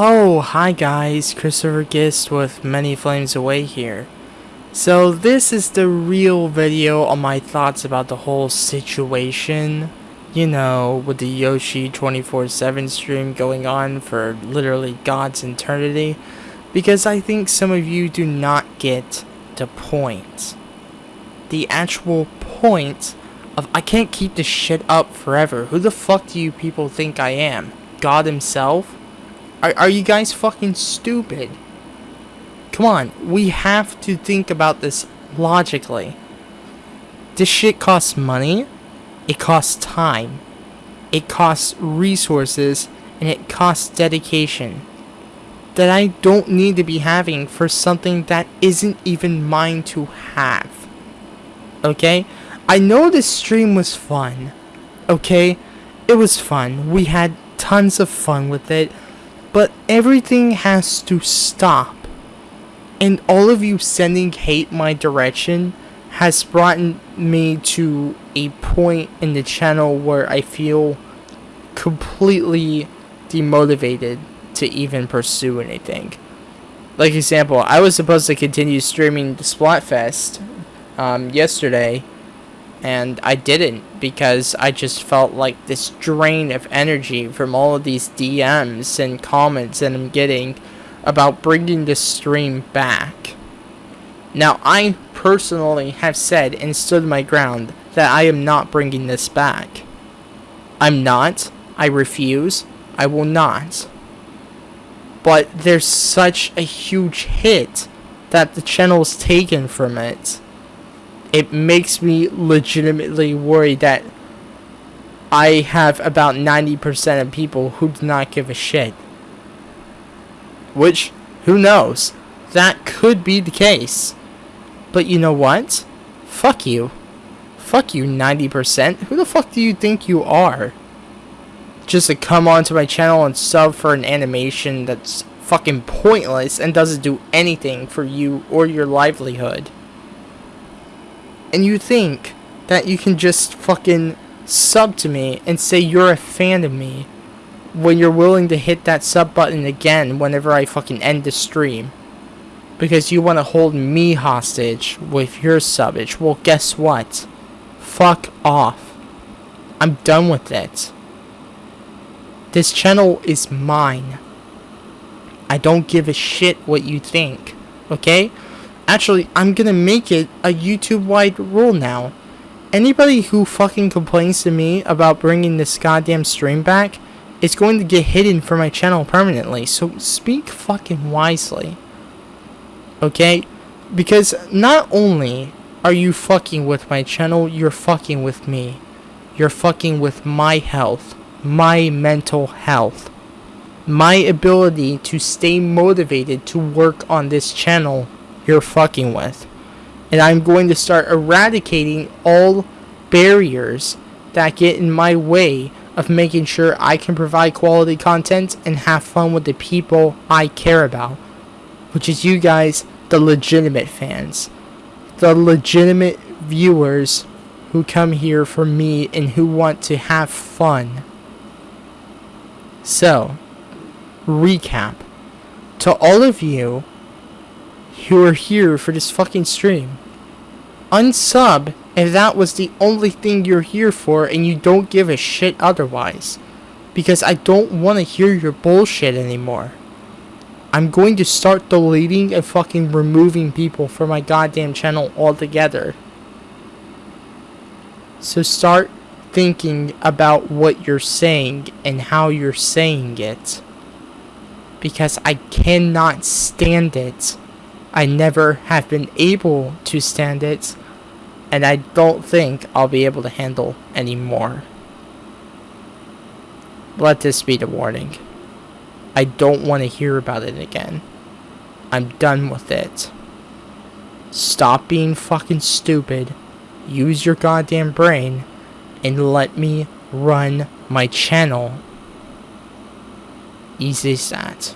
Oh, hi guys, Christopher Gist with Many Flames Away here. So this is the real video on my thoughts about the whole situation. You know, with the Yoshi 24-7 stream going on for literally God's eternity. Because I think some of you do not get the point. The actual point of I can't keep this shit up forever. Who the fuck do you people think I am? God himself? Are, are you guys fucking stupid? Come on, we have to think about this logically. This shit costs money, it costs time, it costs resources, and it costs dedication that I don't need to be having for something that isn't even mine to have. Okay? I know this stream was fun. Okay? It was fun. We had tons of fun with it. But everything has to stop. And all of you sending hate my direction has brought me to a point in the channel where I feel completely demotivated to even pursue anything. Like example, I was supposed to continue streaming the Splatfest um, yesterday, and I didn't because I just felt like this drain of energy from all of these DMs and comments that I'm getting about bringing the stream back. Now, I personally have said and stood my ground that I am not bringing this back. I'm not. I refuse. I will not. But there's such a huge hit that the channel's taken from it it makes me legitimately worried that I have about 90% of people who do not give a shit. Which, who knows? That could be the case. But you know what? Fuck you. Fuck you, 90%. Who the fuck do you think you are? Just to come onto my channel and sub for an animation that's fucking pointless and doesn't do anything for you or your livelihood and you think that you can just fucking sub to me and say you're a fan of me when you're willing to hit that sub button again whenever I fucking end the stream. Because you want to hold me hostage with your subbage. Well, guess what? Fuck off. I'm done with it. This channel is mine. I don't give a shit what you think. Okay? Actually, I'm gonna make it a YouTube-wide rule now. Anybody who fucking complains to me about bringing this goddamn stream back is going to get hidden from my channel permanently, so speak fucking wisely. Okay? Because not only are you fucking with my channel, you're fucking with me. You're fucking with my health, my mental health, my ability to stay motivated to work on this channel you're fucking with. And I'm going to start eradicating all barriers that get in my way of making sure I can provide quality content and have fun with the people I care about. Which is you guys, the legitimate fans. The legitimate viewers who come here for me and who want to have fun. So, recap. To all of you who are here for this fucking stream. Unsub if that was the only thing you're here for and you don't give a shit otherwise. Because I don't want to hear your bullshit anymore. I'm going to start deleting and fucking removing people from my goddamn channel altogether. So start thinking about what you're saying and how you're saying it. Because I cannot stand it. I never have been able to stand it, and I don't think I'll be able to handle anymore. Let this be the warning. I don't want to hear about it again. I'm done with it. Stop being fucking stupid. Use your goddamn brain. And let me run my channel. Easy as that.